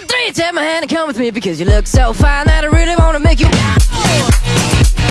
two, three, take my hand and come with me because you look so fine that I really want.